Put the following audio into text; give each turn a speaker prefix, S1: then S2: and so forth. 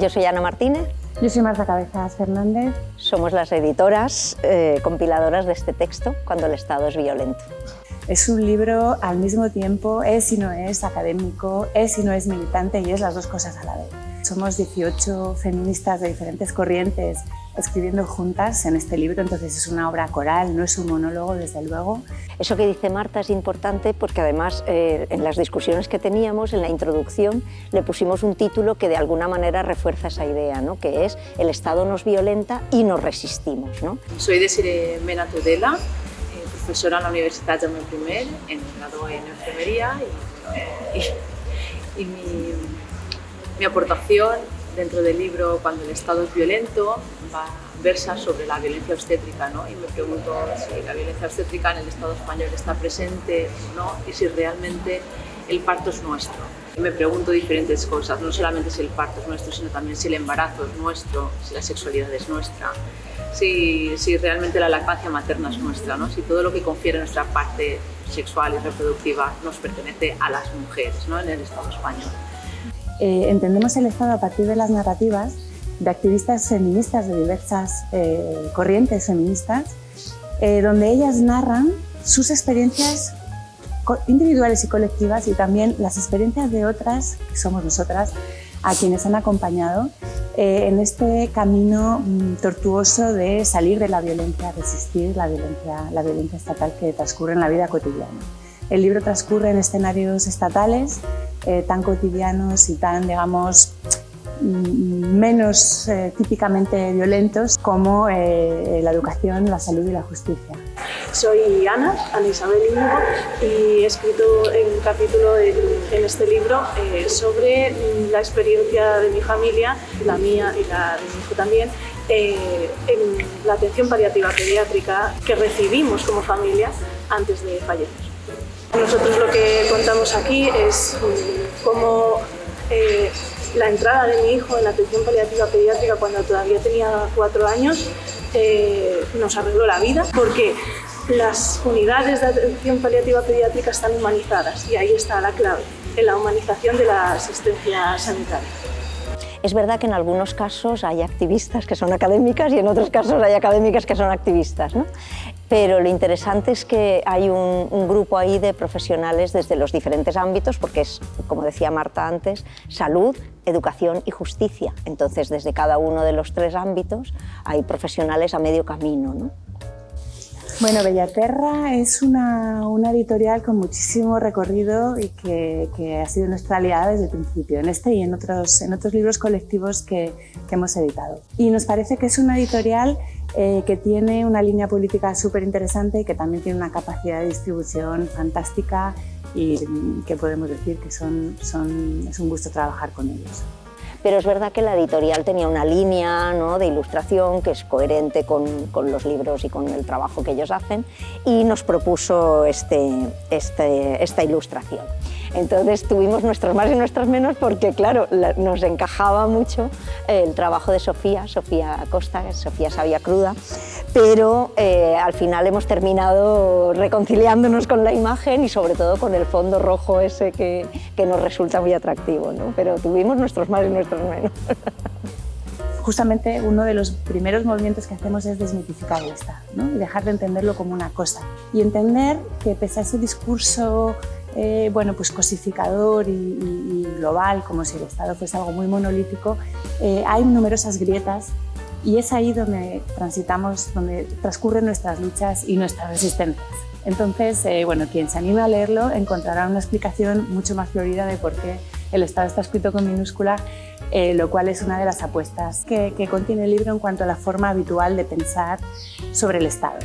S1: Yo soy Ana Martínez.
S2: Yo soy Marta Cabezas Fernández.
S1: Somos las editoras eh, compiladoras de este texto, Cuando el Estado es violento.
S2: Es un libro al mismo tiempo, es y no es académico, es y no es militante y es las dos cosas a la vez. Somos 18 feministas de diferentes corrientes escribiendo juntas en este libro, entonces es una obra coral, no es un monólogo, desde luego.
S1: Eso que dice Marta es importante porque además eh, en las discusiones que teníamos, en la introducción, le pusimos un título que de alguna manera refuerza esa idea, ¿no? que es El Estado nos violenta y nos resistimos. ¿no?
S3: Soy Desiree Mena Tudela, profesora en la Universidad Jaume I, en grado en enfermería y, y mi, mi aportación dentro del libro Cuando el Estado es violento va, versa sobre la violencia obstétrica ¿no? y me pregunto si la violencia obstétrica en el Estado español está presente o no y si realmente el parto es nuestro. Y me pregunto diferentes cosas, no solamente si el parto es nuestro, sino también si el embarazo es nuestro, si la sexualidad es nuestra, si, si realmente la lactancia materna es nuestra, ¿no? si todo lo que confiere nuestra parte sexual y reproductiva nos pertenece a las mujeres ¿no? en el Estado español.
S2: Eh, entendemos el Estado a partir de las narrativas de activistas feministas de diversas eh, corrientes feministas, eh, donde ellas narran sus experiencias individuales y colectivas y también las experiencias de otras, que somos nosotras, a quienes han acompañado en este camino mm, tortuoso de salir de la violencia, resistir la violencia, la violencia estatal que transcurre en la vida cotidiana. El libro transcurre en escenarios estatales eh, tan cotidianos y tan, digamos, mm, menos eh, típicamente violentos como eh, la educación, la salud y la justicia.
S4: Soy Ana, Ana Isabel Íñigo, y he escrito un capítulo en, este libro sobre la experiencia de mi familia, la mía y la de mi hijo también, en la atención paliativa pediátrica que recibimos como familia antes de fallecer. Nosotros lo que contamos aquí es mm, cómo eh, la entrada de mi hijo en la atención paliativa pediátrica cuando todavía tenía cuatro años eh, nos arregló la vida porque las unidades de atención paliativa pediátrica están humanizadas y ahí está la clave, en la humanización de la asistencia sanitaria.
S1: Es verdad que en algunos casos hay activistas que son académicas y en otros casos hay académicas que son activistas. ¿no? pero lo interesante es que hay un, grupo ahí de profesionales desde los diferentes ámbitos, porque es, como decía Marta antes, salud, educación y justicia. Entonces, desde cada uno de los tres ámbitos hay profesionales a medio camino. ¿no?
S2: Bueno, Bellaterra es una, editorial con muchísimo recorrido y que, ha sido nuestra aliada desde el principio, en este y en otros, en otros libros colectivos que, hemos editado. Y nos parece que es una editorial eh, que tiene una línea política súper interesante y que también tiene una capacidad de distribución fantástica y que podemos decir que es un gusto trabajar con ellos.
S1: Pero es verdad que la editorial tenía una línea ¿no? de ilustración que es coherente con, los libros y con el trabajo que ellos hacen y nos propuso este, este, esta ilustración. Entonces tuvimos nuestros más y nuestros menos porque, claro, nos encajaba mucho el trabajo de Sofía, Sofía Acosta, Sofía Sabia Cruda, pero eh, al final hemos terminado reconciliándonos con la imagen y sobre todo con el fondo rojo ese que, que nos resulta muy atractivo, ¿no? pero tuvimos nuestros más y nuestros menos.
S2: Justamente uno de los primeros movimientos que hacemos es desmitificar el Estado ¿no? y dejar de entenderlo como una cosa y entender que pese a ese discurso eh, bueno, pues cosificador y, global, como si el Estado fuese algo muy monolítico, eh, hay numerosas grietas y es ahí donde transitamos, donde transcurren nuestras luchas y nuestras resistencias. Entonces, eh, bueno, quien se anime a leerlo encontrará una explicación mucho más florida de por qué el Estado está escrito con minúscula, lo cual es una de las apuestas que contiene el libro en cuanto a la forma habitual de pensar sobre el Estado.